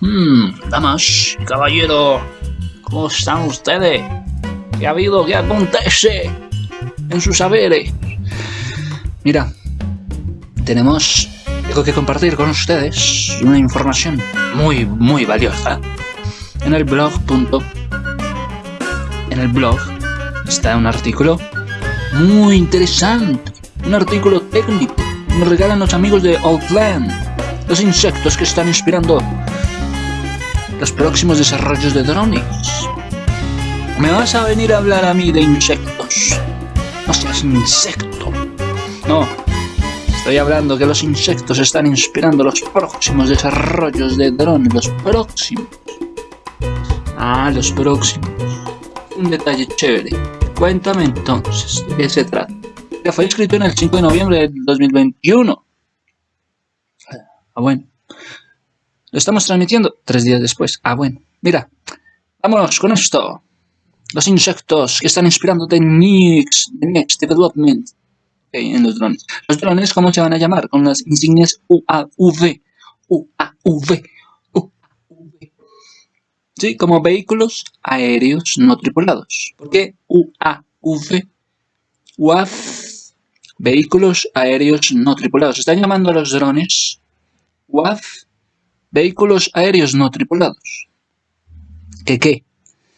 Hmm, damas, caballero, ¿cómo están ustedes? ¿Qué ha habido? ¿Qué acontece en sus saberes? Mira, tenemos algo que compartir con ustedes, una información muy, muy valiosa. En el blog. En el blog está un artículo muy interesante, un artículo técnico. Me regalan los amigos de Outland, los insectos que están inspirando los próximos desarrollos de drones. ¿Me vas a venir a hablar a mí de insectos? No seas insecto. No. Estoy hablando que los insectos están inspirando los próximos desarrollos de drones. Los próximos. Ah, los próximos. Un detalle chévere. Cuéntame entonces, ¿de qué se trata? Que fue escrito en el 5 de noviembre del 2021. Ah, bueno. Lo estamos transmitiendo tres días después. Ah, bueno. Mira, vámonos con esto. Los insectos que están inspirando The Next, next Development en los drones. Los drones, ¿cómo se van a llamar? Con las insignias UAV. UAV. UAV. Sí, como vehículos aéreos no tripulados. ¿Por qué UAV? UAV. Vehículos aéreos no tripulados. Están llamando a los drones UAV vehículos aéreos no tripulados. ¿Qué qué?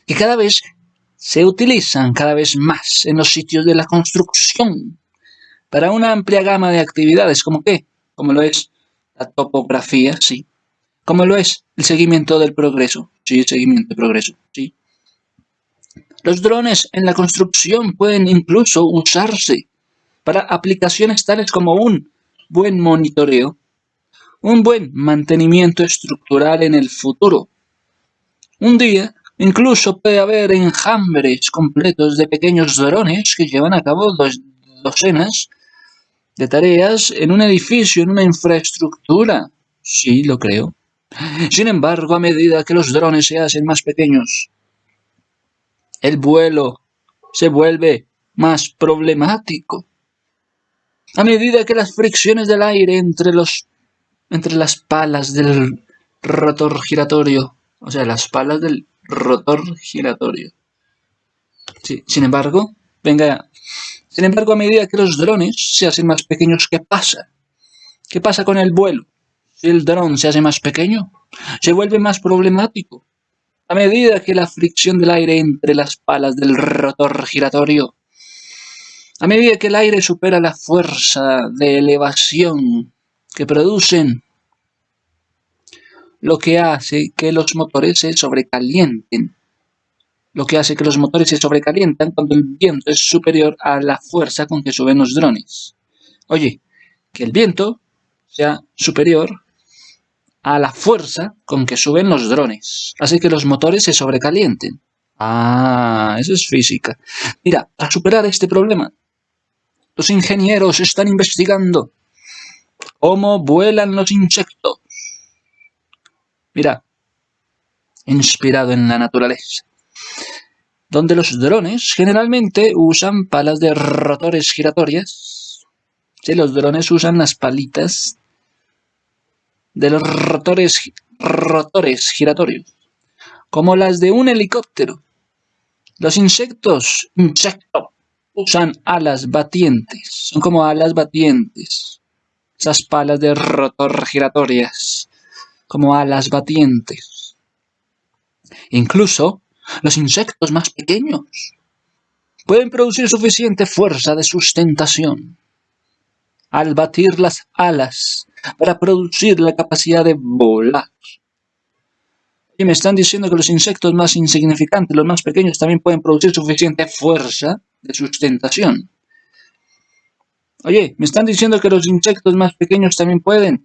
Que cada vez se utilizan cada vez más en los sitios de la construcción para una amplia gama de actividades, como qué? Como lo es la topografía, sí. Como lo es el seguimiento del progreso, sí, el seguimiento del progreso, sí. Los drones en la construcción pueden incluso usarse para aplicaciones tales como un buen monitoreo un buen mantenimiento estructural en el futuro. Un día, incluso puede haber enjambres completos de pequeños drones que llevan a cabo docenas de tareas en un edificio, en una infraestructura. Sí, lo creo. Sin embargo, a medida que los drones se hacen más pequeños, el vuelo se vuelve más problemático. A medida que las fricciones del aire entre los entre las palas del rotor giratorio. O sea, las palas del rotor giratorio. Sí, sin embargo, venga, sin embargo, a medida que los drones se hacen más pequeños, ¿qué pasa? ¿Qué pasa con el vuelo? Si el dron se hace más pequeño, se vuelve más problemático. A medida que la fricción del aire entre las palas del rotor giratorio, a medida que el aire supera la fuerza de elevación que producen, lo que hace que los motores se sobrecalienten. Lo que hace que los motores se sobrecalientan cuando el viento es superior a la fuerza con que suben los drones. Oye, que el viento sea superior a la fuerza con que suben los drones. Hace que los motores se sobrecalienten. Ah, eso es física. Mira, para superar este problema, los ingenieros están investigando cómo vuelan los insectos. Mira, inspirado en la naturaleza. Donde los drones generalmente usan palas de rotores giratorias. Sí, los drones usan las palitas de los rotores, rotores giratorios, como las de un helicóptero. Los insectos, insecto, usan alas batientes, son como alas batientes esas palas de rotor giratorias, como alas batientes. Incluso los insectos más pequeños pueden producir suficiente fuerza de sustentación al batir las alas para producir la capacidad de volar. Y me están diciendo que los insectos más insignificantes, los más pequeños, también pueden producir suficiente fuerza de sustentación Oye, me están diciendo que los insectos más pequeños también pueden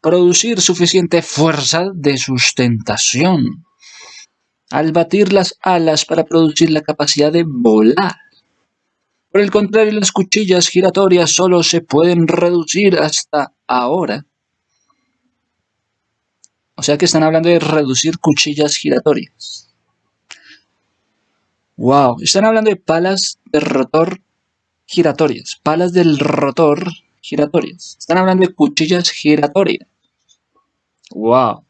producir suficiente fuerza de sustentación al batir las alas para producir la capacidad de volar. Por el contrario, las cuchillas giratorias solo se pueden reducir hasta ahora. O sea que están hablando de reducir cuchillas giratorias. Wow, están hablando de palas de rotor giratorias, palas del rotor giratorias. Están hablando de cuchillas giratorias. ¡Wow!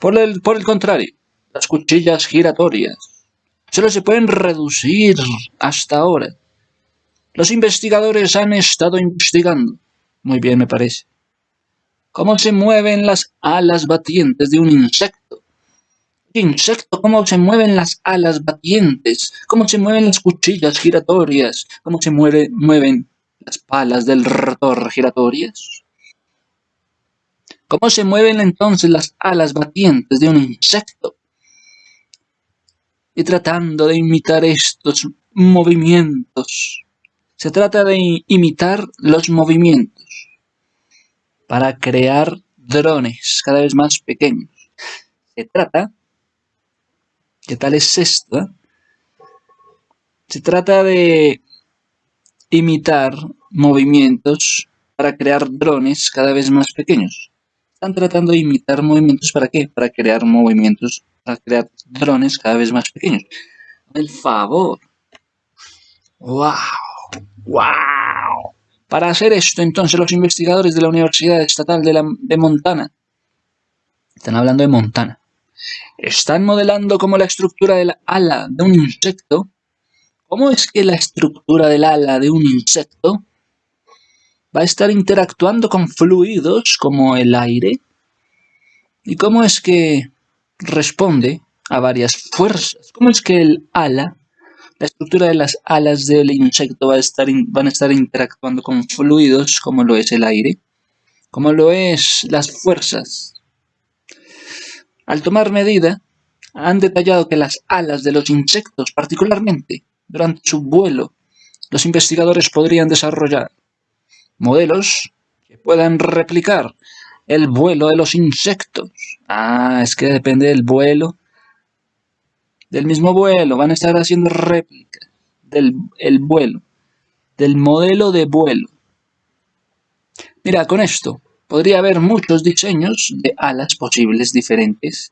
Por el, por el contrario, las cuchillas giratorias solo se pueden reducir hasta ahora. Los investigadores han estado investigando, muy bien me parece, cómo se mueven las alas batientes de un insecto. Insecto, cómo se mueven las alas batientes, cómo se mueven las cuchillas giratorias, cómo se mueven las palas del rotor giratorias. ¿Cómo se mueven entonces las alas batientes de un insecto? Y tratando de imitar estos movimientos, se trata de imitar los movimientos para crear drones cada vez más pequeños. Se trata, ¿qué tal es esto? Se trata de imitar movimientos para crear drones cada vez más pequeños. Están tratando de imitar movimientos para qué? Para crear movimientos, para crear drones cada vez más pequeños. El favor. ¡Wow! ¡Wow! Para hacer esto, entonces, los investigadores de la Universidad Estatal de, de Montana, están hablando de Montana, están modelando como la estructura del ala de un insecto. ¿Cómo es que la estructura del ala de un insecto va a estar interactuando con fluidos como el aire. ¿Y cómo es que responde a varias fuerzas? ¿Cómo es que el ala, la estructura de las alas del insecto va a estar van a estar interactuando con fluidos como lo es el aire? Como lo es las fuerzas. Al tomar medida, han detallado que las alas de los insectos, particularmente durante su vuelo, los investigadores podrían desarrollar modelos que puedan replicar el vuelo de los insectos. Ah, es que depende del vuelo. Del mismo vuelo, van a estar haciendo réplicas del el vuelo, del modelo de vuelo. Mira, con esto podría haber muchos diseños de alas posibles diferentes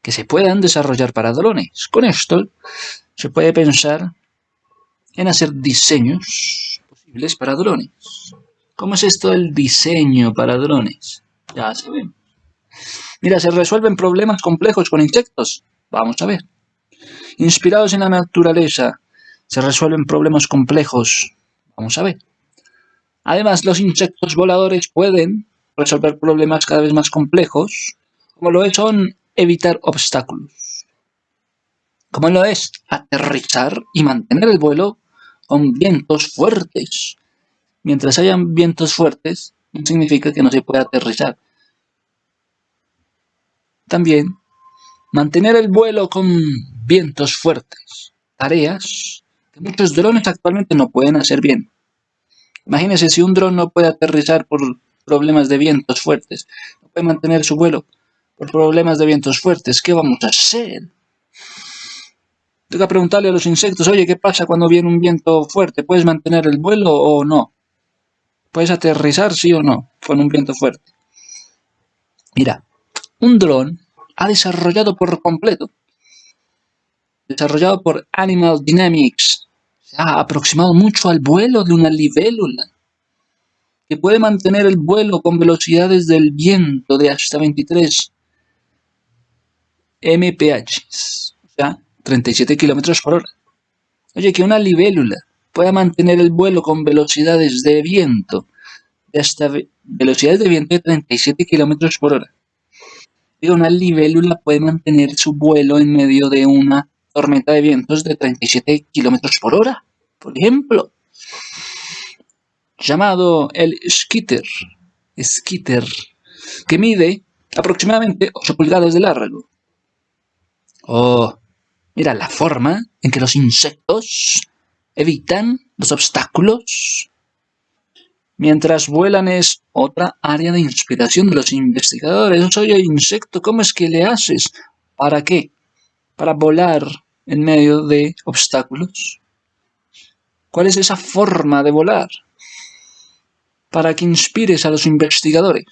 que se puedan desarrollar para drones. Con esto se puede pensar en hacer diseños para drones. ¿Cómo es esto el diseño para drones? Ya se. Mira, se resuelven problemas complejos con insectos. Vamos a ver. Inspirados en la naturaleza, se resuelven problemas complejos. Vamos a ver. Además, los insectos voladores pueden resolver problemas cada vez más complejos, como lo es son evitar obstáculos. Como lo es aterrizar y mantener el vuelo con vientos fuertes. Mientras hayan vientos fuertes, no significa que no se pueda aterrizar. También, mantener el vuelo con vientos fuertes. Tareas que muchos drones actualmente no pueden hacer bien. Imagínense si un dron no puede aterrizar por problemas de vientos fuertes, no puede mantener su vuelo por problemas de vientos fuertes, ¿qué vamos a hacer? Tengo que preguntarle a los insectos, oye, ¿qué pasa cuando viene un viento fuerte? ¿Puedes mantener el vuelo o no? ¿Puedes aterrizar, sí o no, con un viento fuerte? Mira, un dron ha desarrollado por completo, desarrollado por Animal Dynamics, se ha aproximado mucho al vuelo de una libélula, que puede mantener el vuelo con velocidades del viento de hasta 23 mph. O sea, 37 kilómetros por hora. Oye, que una libélula pueda mantener el vuelo con velocidades de viento de hasta velocidades de viento de 37 kilómetros por hora. Una libélula puede mantener su vuelo en medio de una tormenta de vientos de 37 kilómetros por hora, por ejemplo. Llamado el skitter, skitter, que mide aproximadamente 8 pulgadas de largo. Oh, Mira la forma en que los insectos evitan los obstáculos. Mientras vuelan es otra área de inspiración de los investigadores. Oye, insecto, ¿cómo es que le haces? ¿Para qué? Para volar en medio de obstáculos. ¿Cuál es esa forma de volar? Para que inspires a los investigadores.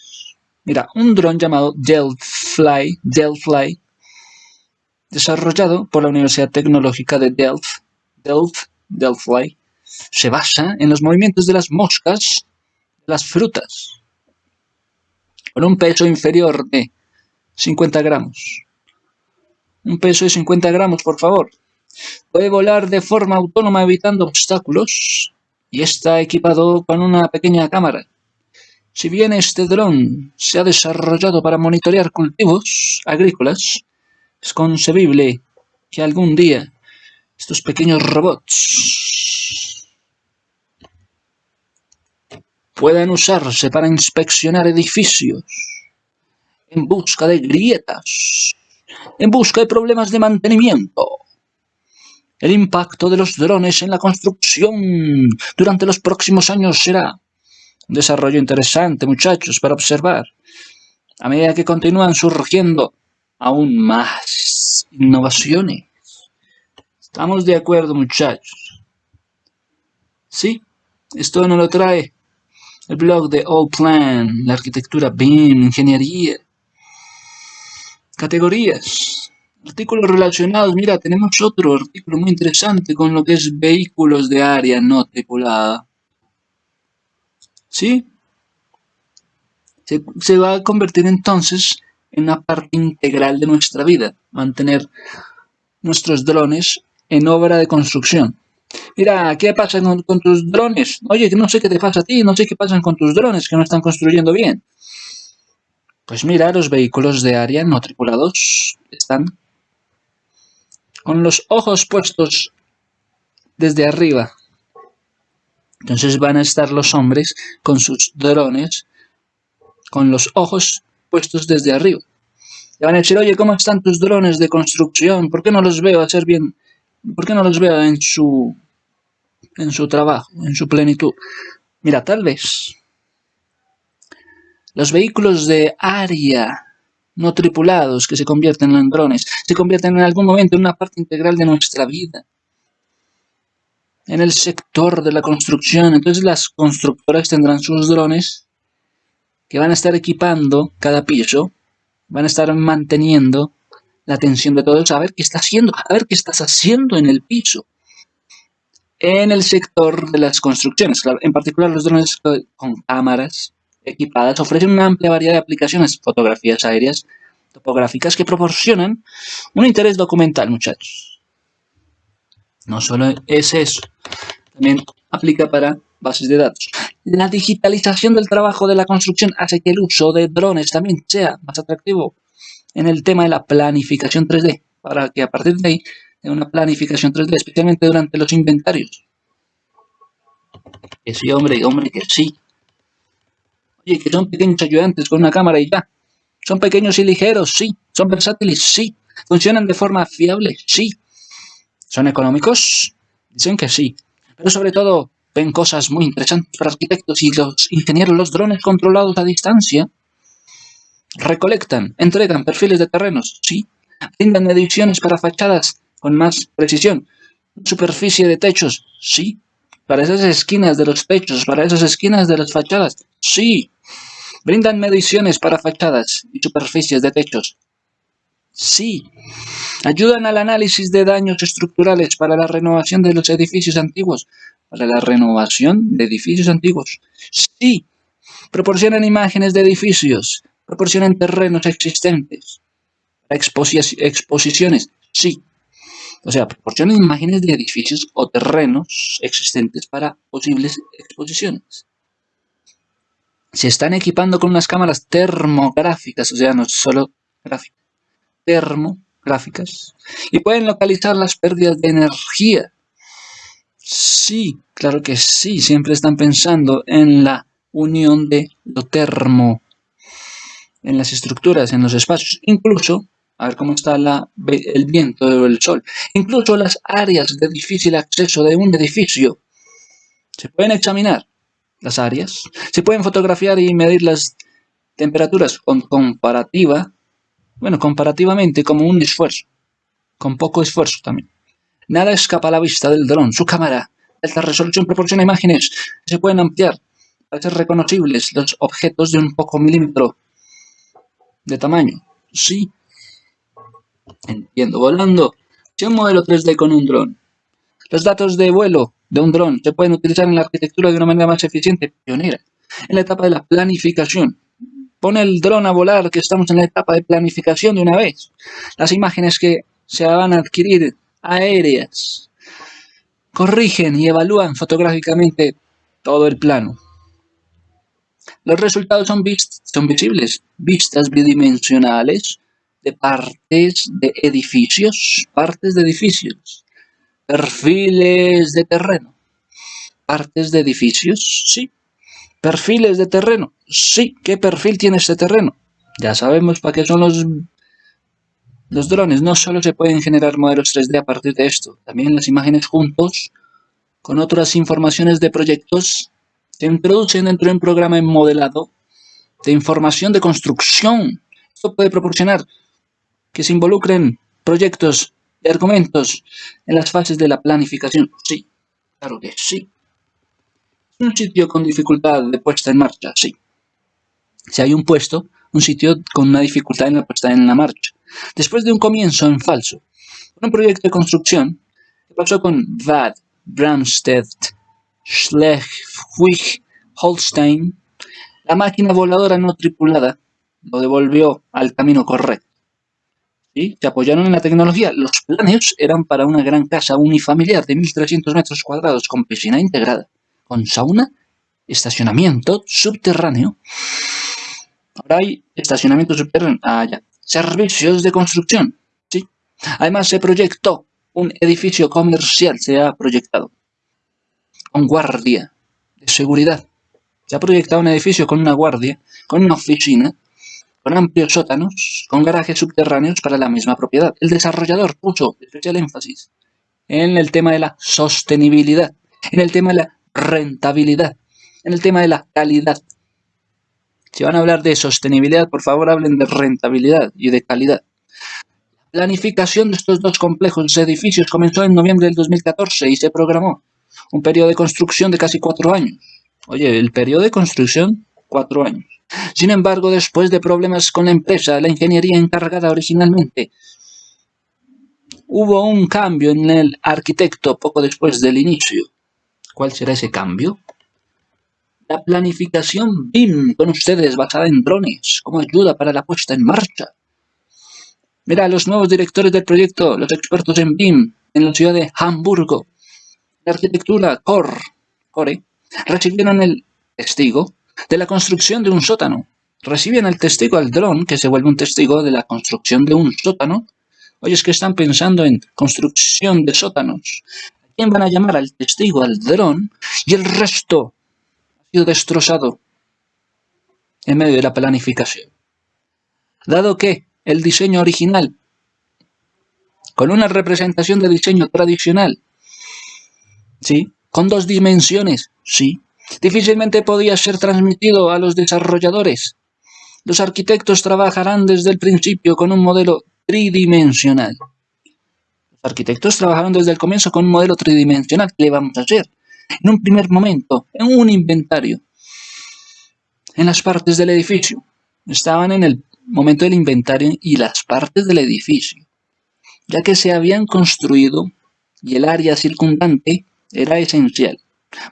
Mira, un dron llamado Delphi, Delphi desarrollado por la Universidad Tecnológica de Delft, Delft, Delphi, se basa en los movimientos de las moscas las frutas. Con un peso inferior de 50 gramos. Un peso de 50 gramos, por favor. Puede volar de forma autónoma evitando obstáculos y está equipado con una pequeña cámara. Si bien este dron se ha desarrollado para monitorear cultivos agrícolas, es concebible que algún día estos pequeños robots puedan usarse para inspeccionar edificios en busca de grietas, en busca de problemas de mantenimiento. El impacto de los drones en la construcción durante los próximos años será un desarrollo interesante, muchachos, para observar. A medida que continúan surgiendo aún más innovaciones. Estamos de acuerdo, muchachos. Sí, esto no lo trae el blog de All Plan, la arquitectura BIM, ingeniería. Categorías. Artículos relacionados. Mira, tenemos otro artículo muy interesante con lo que es vehículos de área no tripulada. ¿Sí? Se, va a convertir entonces en una parte integral de nuestra vida, mantener nuestros drones en obra de construcción. Mira, ¿qué pasa con, tus drones? Oye, no sé qué te pasa a ti, no sé qué pasa con tus drones que no están construyendo bien. Pues mira, los vehículos de área no tripulados están con los ojos puestos desde arriba. Entonces van a estar los hombres con sus drones, con los ojos puestos desde arriba. Le van a decir, oye, ¿cómo están tus drones de construcción? ¿Por qué no los veo hacer bien? ¿Por qué no los veo en su, en su trabajo, en su plenitud? Mira, tal vez los vehículos de área no tripulados que se convierten en drones, se convierten en algún momento en una parte integral de nuestra vida. En el sector de la construcción, entonces las constructoras tendrán sus drones que van a estar equipando cada piso, van a estar manteniendo la atención de todos a ver qué está haciendo, a ver qué estás haciendo en el piso. En el sector de las construcciones, en particular los drones con cámaras equipadas ofrecen una amplia variedad de aplicaciones, fotografías aéreas, topográficas que proporcionan un interés documental, muchachos. No solo es eso, también aplica para bases de datos. La digitalización del trabajo de la construcción hace que el uso de drones también sea más atractivo en el tema de la planificación 3D, para que a partir de ahí tenga una planificación 3D, especialmente durante los inventarios. Que sí, hombre, hombre, que sí. Que son pequeños ayudantes con una cámara y ya. Son pequeños y ligeros, sí. Son versátiles, sí. Funcionan de forma fiable, sí. ¿Son económicos? Dicen que sí. Pero sobre todo, ven cosas muy interesantes para arquitectos y los ingenieros, los drones controlados a distancia. Recolectan, entregan perfiles de terrenos, sí. Brindan mediciones para fachadas con más precisión. Superficie de techos, sí. Para esas esquinas de los techos, para esas esquinas de las fachadas, sí. Brindan mediciones para fachadas y superficies de techos, sí. Ayudan al análisis de daños estructurales para la renovación de los edificios antiguos, para la renovación de edificios antiguos, sí. Proporcionan imágenes de edificios, proporcionan terrenos existentes, para exposiciones, sí. O sea, proporcionan imágenes de edificios o terrenos existentes para posibles exposiciones. Se están equipando con unas cámaras termográficas, o sea, no solo gráficas, termográficas, y pueden localizar las pérdidas de energía. Sí, claro que sí, siempre están pensando en la unión de lo termo, en las estructuras, en los espacios, incluso a ver cómo está el viento o el sol. Incluso las áreas de difícil acceso de un edificio se pueden examinar. Las áreas se pueden fotografiar y medir las temperaturas comparativa, bueno, comparativamente como un esfuerzo, con poco esfuerzo también. Nada escapa a la vista del dron. Su cámara de alta resolución proporciona imágenes que se pueden ampliar para ser reconocibles los objetos de un poco milímetro de tamaño. Sí, Entiendo, volando. Si un modelo 3D con un dron. Los datos de vuelo de un dron se pueden utilizar en la arquitectura de una manera más eficiente, pionera, en la etapa de la planificación. pone el dron a volar, que estamos en la etapa de planificación de una vez. Las imágenes que se van a adquirir aéreas corrigen y evalúan fotográficamente todo el plano. Los resultados son, son visibles, vistas bidimensionales de partes de edificios, partes de edificios, perfiles de terreno, partes de edificios, sí, perfiles de terreno, sí, ¿qué perfil tiene este terreno? Ya sabemos para qué son los, los drones, no solo se pueden generar modelos 3D a partir de esto, también las imágenes juntos con otras informaciones de proyectos se introducen dentro de un programa modelado de información de construcción. Esto puede proporcionar que se involucren proyectos argumentos en las fases de la planificación. Sí, claro que sí. Un sitio con dificultad de puesta en marcha, sí. Si hay un puesto, un sitio con una dificultad en la puesta en la marcha. Después de un comienzo en falso, un proyecto de construcción, ¿qué pasó con VAD, Bramstedt, Schleswig-Holstein, la máquina voladora no tripulada lo devolvió al camino correcto. Se apoyaron en la tecnología. Los planes eran para una gran casa unifamiliar de 1.300 metros cuadrados con piscina integrada, con sauna, estacionamiento subterráneo. Ahora hay estacionamiento subterráneo. Ah, ya. Servicios de construcción. ¿sí? Además se proyectó un edificio comercial, se ha proyectado con guardia de seguridad. Se ha proyectado un edificio con una guardia, con una oficina, con amplios sótanos, con garajes subterráneos para la misma propiedad. El desarrollador puso especial énfasis en el tema de la sostenibilidad, en el tema de la rentabilidad, en el tema de la calidad. Si van a hablar de sostenibilidad, por favor hablen de rentabilidad y de calidad. La planificación de estos dos complejos edificios comenzó en noviembre del 2014 y se programó un periodo de construcción de casi cuatro años. Oye, el periodo de construcción, cuatro años. Sin embargo, después de problemas con la empresa, la ingeniería encargada originalmente, hubo un cambio en el arquitecto poco después del inicio. ¿Cuál será ese cambio? La planificación BIM con ustedes basada en drones como ayuda para la puesta en marcha. Mira, los nuevos directores del proyecto, los expertos en BIM en la ciudad de Hamburgo, la arquitectura Core, Core recibieron el testigo de la construcción de un sótano. Reciben el testigo al dron, que se vuelve un testigo de la construcción de un sótano. Oye, es que están pensando en construcción de sótanos. ¿A quién van a llamar al testigo, al dron? Y el resto ha sido destrozado en medio de la planificación. Dado que el diseño original, con una representación de diseño tradicional, ¿sí? Con dos dimensiones, sí. Difícilmente podía ser transmitido a los desarrolladores. Los arquitectos trabajarán desde el principio con un modelo tridimensional. Los arquitectos trabajaron desde el comienzo con un modelo tridimensional. ¿Qué le vamos a hacer? En un primer momento, en un inventario, en las partes del edificio. Estaban en el momento del inventario y las partes del edificio, ya que se habían construido y el área circundante era esencial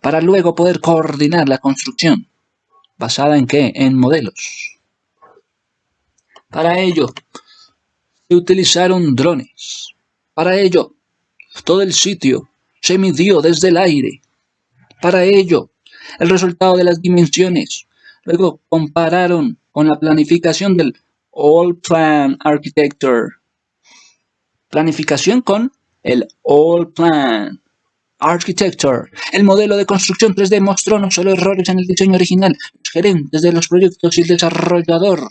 para luego poder coordinar la construcción. ¿Basada en qué? En modelos. Para ello, se utilizaron drones. Para ello, todo el sitio se midió desde el aire. Para ello, el resultado de las dimensiones. Luego compararon con la planificación del All Plan Architecture. Planificación con el All Plan Architecture. El modelo de construcción 3D mostró no solo errores en el diseño original, los gerentes de los proyectos y el desarrollador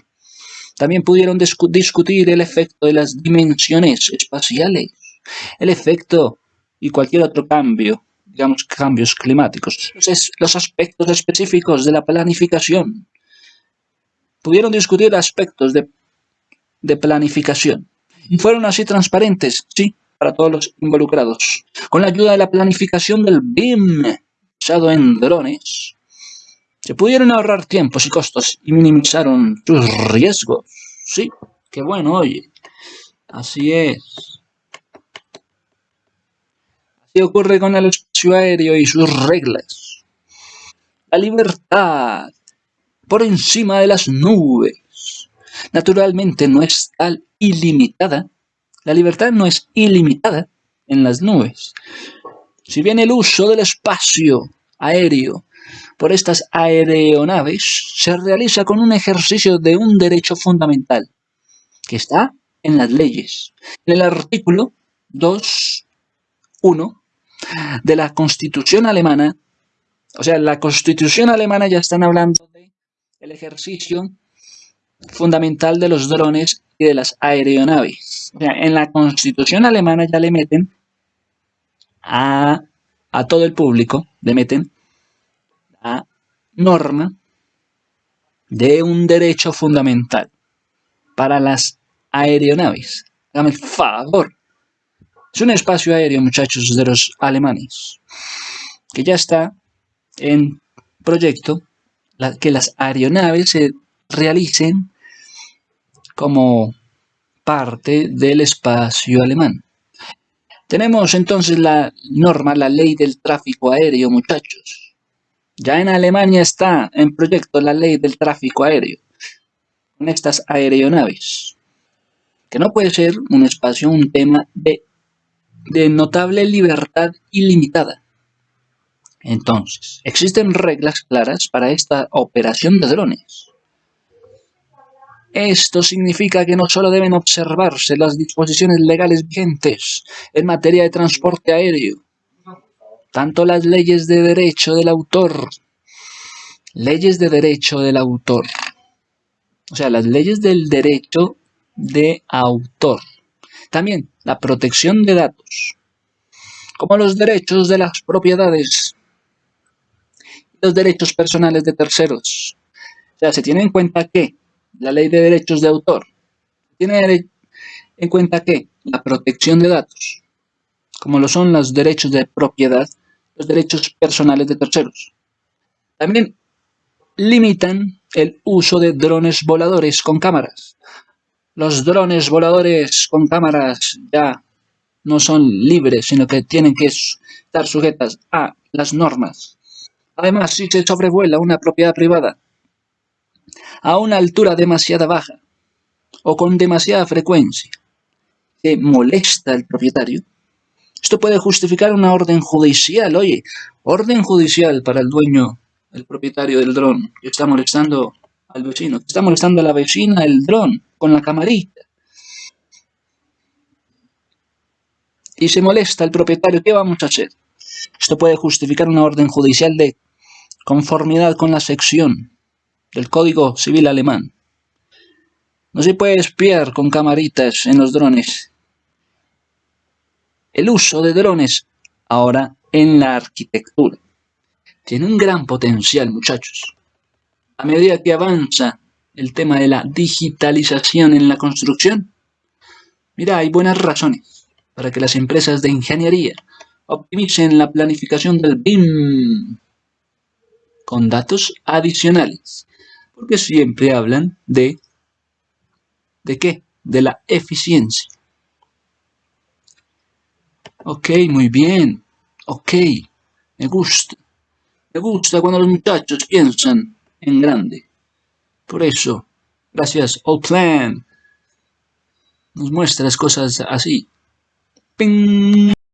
también pudieron discutir el efecto de las dimensiones espaciales, el efecto y cualquier otro cambio, digamos cambios climáticos, los aspectos específicos de la planificación. Pudieron discutir aspectos de, de planificación. Y fueron así transparentes, sí, para todos los involucrados. Con la ayuda de la planificación del BIM, usado en drones, se pudieron ahorrar tiempos y costos y minimizaron sus riesgos. Sí, qué bueno, oye. Así es. Así ocurre con el espacio aéreo y sus reglas. La libertad por encima de las nubes. Naturalmente no es tal ilimitada. La libertad no es ilimitada en las nubes. Si bien el uso del espacio aéreo por estas aeronaves se realiza con un ejercicio de un derecho fundamental, que está en las leyes. En el artículo 2.1 de la Constitución alemana, o sea, la Constitución alemana ya están hablando de el ejercicio fundamental de los drones y de las aeronaves. O sea, en la Constitución alemana ya le meten a, a todo el público, le meten la norma de un derecho fundamental para las aeronaves. Dame el favor. Es un espacio aéreo, muchachos, de los alemanes, que ya está en proyecto que las aeronaves se realicen como parte del espacio alemán. Tenemos entonces la norma, la ley del tráfico aéreo, muchachos. Ya en Alemania está en proyecto la ley del tráfico aéreo, con estas aeronaves, que no puede ser un espacio, un tema de, notable libertad ilimitada. Entonces, existen reglas claras para esta operación de drones. Esto significa que no solo deben observarse las disposiciones legales vigentes en materia de transporte aéreo, tanto las leyes de derecho del autor, leyes de derecho del autor, o sea, las leyes del derecho de autor, también la protección de datos, como los derechos de las propiedades los derechos personales de terceros. O sea, se tiene en cuenta que la ley de derechos de autor tiene en cuenta que la protección de datos, como lo son los derechos de propiedad, los derechos personales de terceros. También limitan el uso de drones voladores con cámaras. Los drones voladores con cámaras ya no son libres, sino que tienen que estar sujetas a las normas Además, si se sobrevuela una propiedad privada a una altura demasiado baja o con demasiada frecuencia que molesta al propietario, esto puede justificar una orden judicial. Oye, orden judicial para el dueño, el propietario del dron, que está molestando al vecino, que está molestando a la vecina el dron con la camarita. Y se molesta al propietario, ¿qué vamos a hacer? Esto puede justificar una orden judicial de conformidad con la sección del Código Civil alemán. No se puede espiar con camaritas en los drones. El uso de drones ahora en la arquitectura tiene un gran potencial, muchachos. A medida que avanza el tema de la digitalización en la construcción, mira, hay buenas razones para que las empresas de ingeniería optimicen la planificación del BIM con datos adicionales, porque siempre hablan de, ¿de qué? De la eficiencia. Ok, muy bien. Ok, me gusta. Me gusta cuando los muchachos piensan en grande. Por eso, gracias, Plan. Nos muestra las cosas así. ¡Ping!